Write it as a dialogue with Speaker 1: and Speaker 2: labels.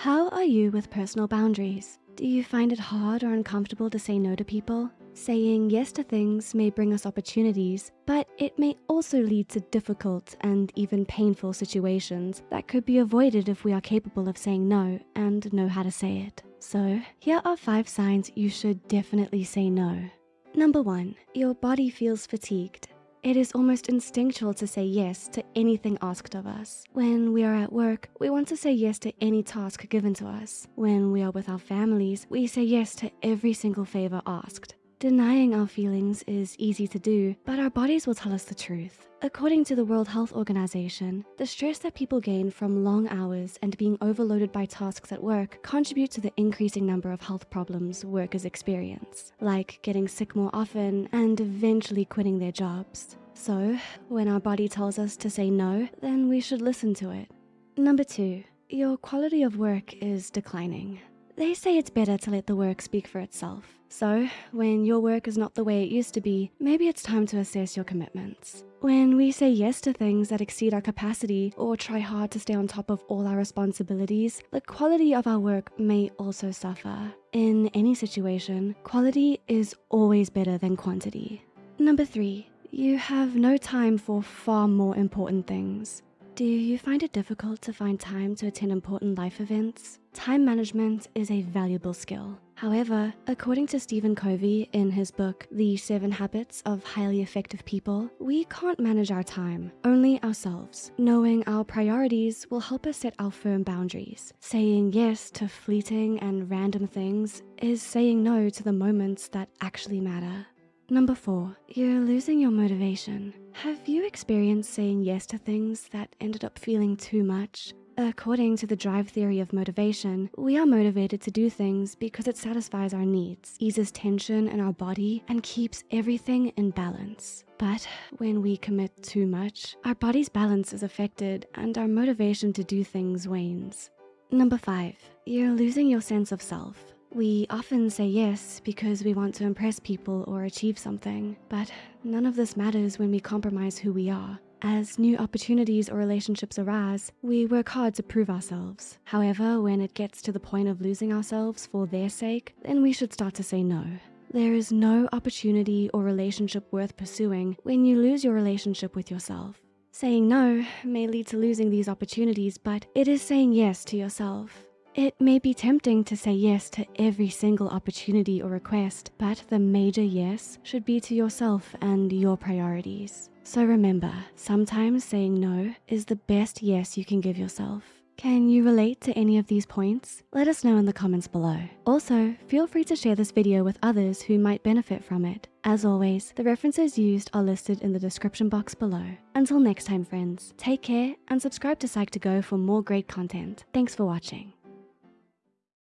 Speaker 1: How are you with personal boundaries? Do you find it hard or uncomfortable to say no to people? Saying yes to things may bring us opportunities, but it may also lead to difficult and even painful situations that could be avoided if we are capable of saying no and know how to say it. So here are five signs you should definitely say no. Number one, your body feels fatigued. It is almost instinctual to say yes to anything asked of us. When we are at work, we want to say yes to any task given to us. When we are with our families, we say yes to every single favor asked. Denying our feelings is easy to do, but our bodies will tell us the truth. According to the World Health Organization, the stress that people gain from long hours and being overloaded by tasks at work contribute to the increasing number of health problems workers experience, like getting sick more often and eventually quitting their jobs. So when our body tells us to say no, then we should listen to it. Number two, your quality of work is declining. They say it's better to let the work speak for itself. So when your work is not the way it used to be, maybe it's time to assess your commitments. When we say yes to things that exceed our capacity or try hard to stay on top of all our responsibilities, the quality of our work may also suffer. In any situation, quality is always better than quantity. Number three, you have no time for far more important things. Do you find it difficult to find time to attend important life events? Time management is a valuable skill. However, according to Stephen Covey in his book, The Seven Habits of Highly Effective People, we can't manage our time, only ourselves. Knowing our priorities will help us set our firm boundaries. Saying yes to fleeting and random things is saying no to the moments that actually matter. Number four, you're losing your motivation. Have you experienced saying yes to things that ended up feeling too much? According to the drive theory of motivation, we are motivated to do things because it satisfies our needs, eases tension in our body, and keeps everything in balance. But when we commit too much, our body's balance is affected and our motivation to do things wanes. Number five, you're losing your sense of self. We often say yes because we want to impress people or achieve something, but none of this matters when we compromise who we are. As new opportunities or relationships arise, we work hard to prove ourselves. However, when it gets to the point of losing ourselves for their sake, then we should start to say no. There is no opportunity or relationship worth pursuing when you lose your relationship with yourself. Saying no may lead to losing these opportunities, but it is saying yes to yourself. It may be tempting to say yes to every single opportunity or request, but the major yes should be to yourself and your priorities. So remember, sometimes saying no is the best yes you can give yourself. Can you relate to any of these points? Let us know in the comments below. Also, feel free to share this video with others who might benefit from it. As always, the references used are listed in the description box below. Until next time, friends, take care and subscribe to Psych2Go for more great content. Thanks for watching.